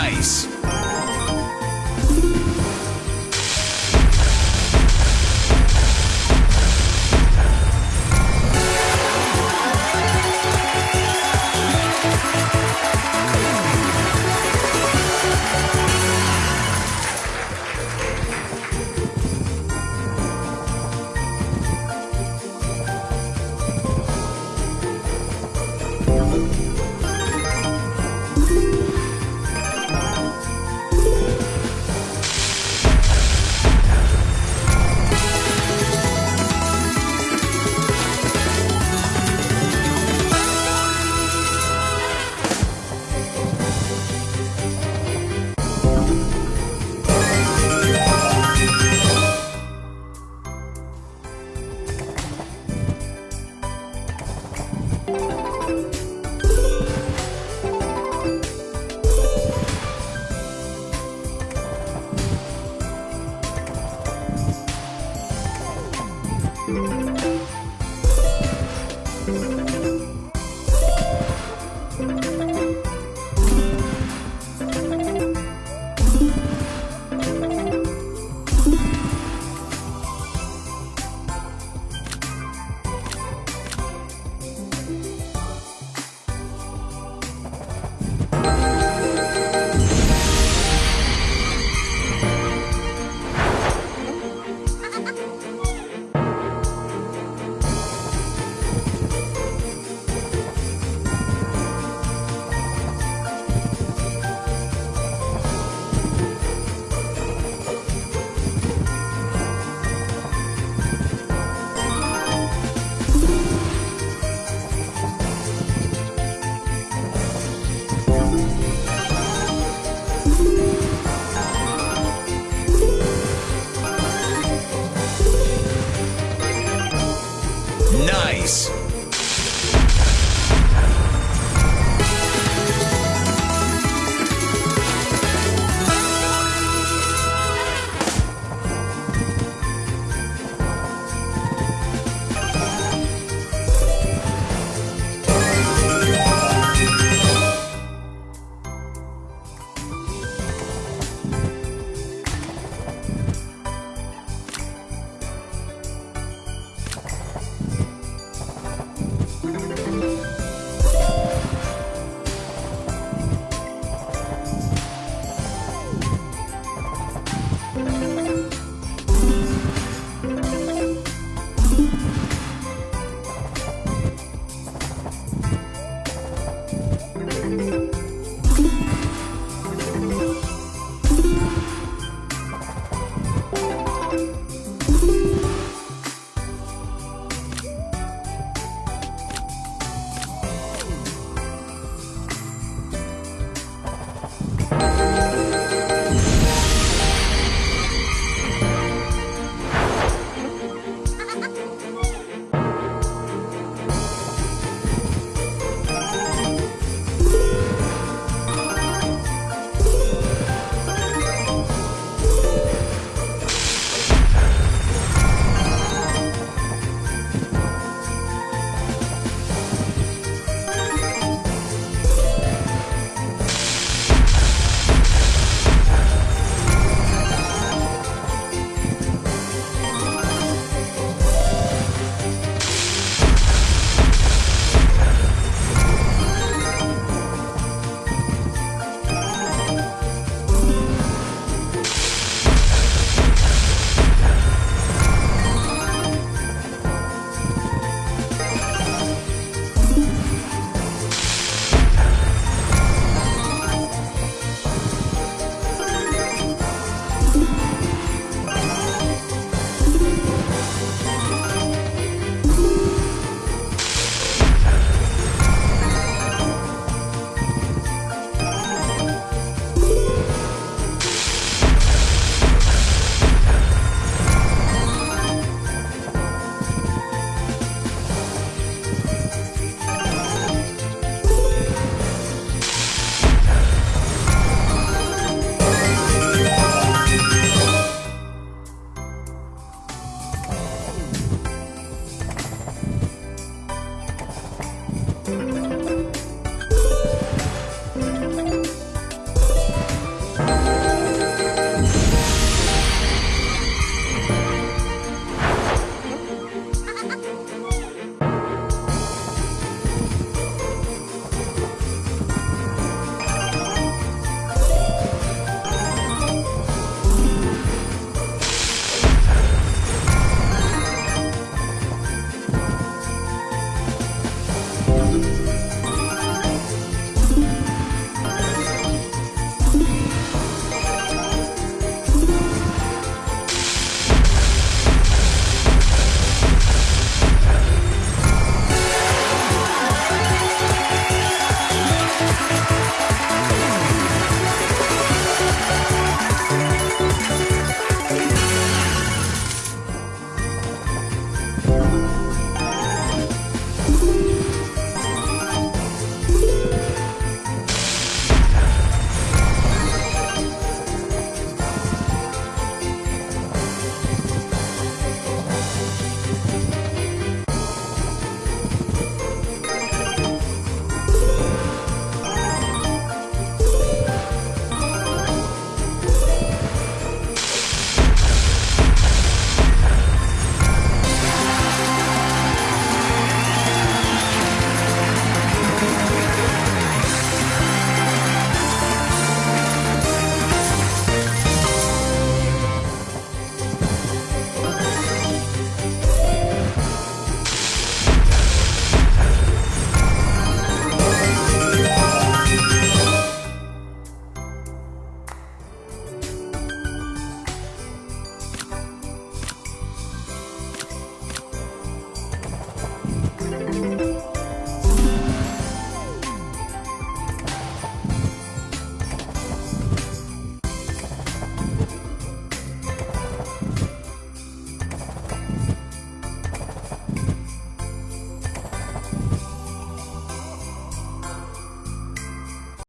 Nice.